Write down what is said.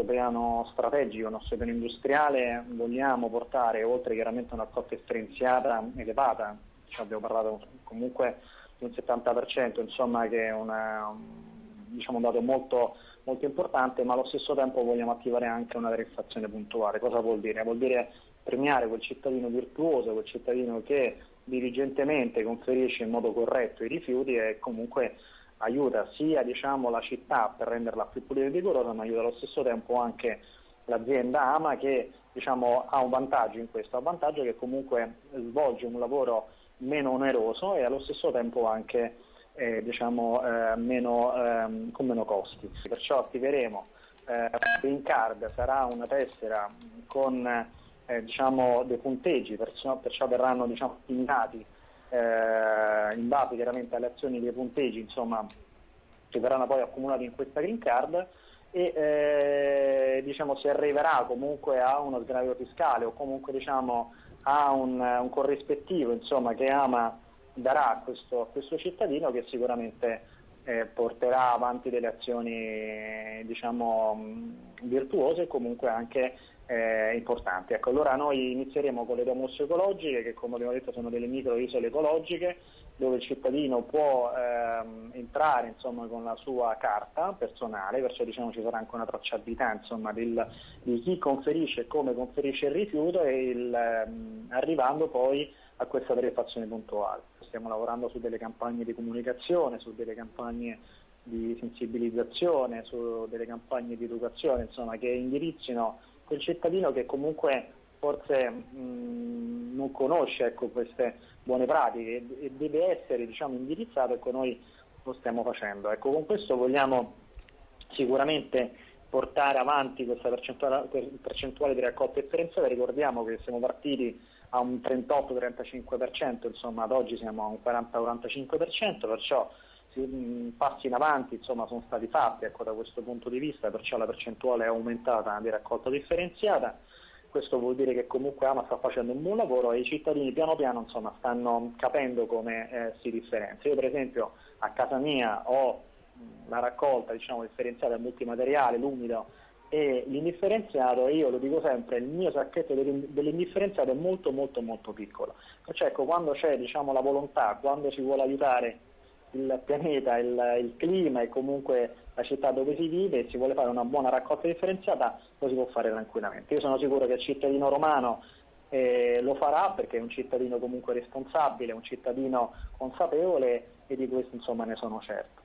nostro piano strategico, il nostro piano industriale, vogliamo portare, oltre chiaramente una raccolta differenziata elevata, cioè abbiamo parlato comunque di un 70%, insomma che è una, diciamo, un dato molto, molto importante, ma allo stesso tempo vogliamo attivare anche una tariffazione puntuale. Cosa vuol dire? Vuol dire premiare quel cittadino virtuoso, quel cittadino che dirigentemente conferisce in modo corretto i rifiuti e comunque aiuta sia diciamo, la città per renderla più pulita e decorosa, ma aiuta allo stesso tempo anche l'azienda AMA che diciamo, ha un vantaggio in questo, ha un vantaggio che comunque svolge un lavoro meno oneroso e allo stesso tempo anche eh, diciamo, eh, meno, ehm, con meno costi. Perciò attiveremo eh, Green Card, sarà una tessera con eh, diciamo, dei punteggi, perciò, perciò verranno diciamo, assegnati eh, in base chiaramente alle azioni dei punteggi insomma, che verranno poi accumulati in questa Green Card e eh, diciamo, si arriverà comunque a uno sgravio fiscale o comunque diciamo, a un, un corrispettivo insomma, che ama darà a questo, a questo, cittadino che sicuramente eh, porterà avanti delle azioni diciamo, virtuose e comunque anche eh, importanti. Ecco, allora noi inizieremo con le domus ecologiche che come abbiamo detto sono delle micro isole ecologiche dove il cittadino può ehm, entrare insomma, con la sua carta personale, perciò diciamo, ci sarà anche una tracciabilità insomma, del, di chi conferisce e come conferisce il rifiuto e il, ehm, arrivando poi a questa tariffazione puntuale. Stiamo lavorando su delle campagne di comunicazione, su delle campagne di sensibilizzazione, su delle campagne di educazione insomma, che indirizzino quel cittadino che comunque forse mh, non conosce ecco, queste buone pratiche e deve essere diciamo, indirizzato, ecco noi lo stiamo facendo. Ecco, con questo vogliamo sicuramente portare avanti questa percentuale, percentuale di raccolta differenziata, ricordiamo che siamo partiti a un 38-35%, insomma ad oggi siamo a un 40-45%, perciò passi in avanti insomma, sono stati fatti ecco, da questo punto di vista, perciò la percentuale è aumentata di raccolta differenziata. Questo vuol dire che comunque Ama sta facendo un buon lavoro e i cittadini piano piano insomma, stanno capendo come eh, si differenzia. Io per esempio a casa mia ho la raccolta diciamo, differenziata multimateriale, l'umido e l'indifferenziato io lo dico sempre, il mio sacchetto dell'indifferenziato è molto molto molto piccolo. Perciò ecco, quando c'è diciamo, la volontà, quando si vuole aiutare il pianeta, il, il, clima e comunque la città dove si vive e si vuole fare una buona raccolta differenziata lo si può fare tranquillamente. Io sono sicuro che il cittadino romano eh, lo farà perché è un cittadino comunque responsabile, un cittadino consapevole e di questo insomma ne sono certo.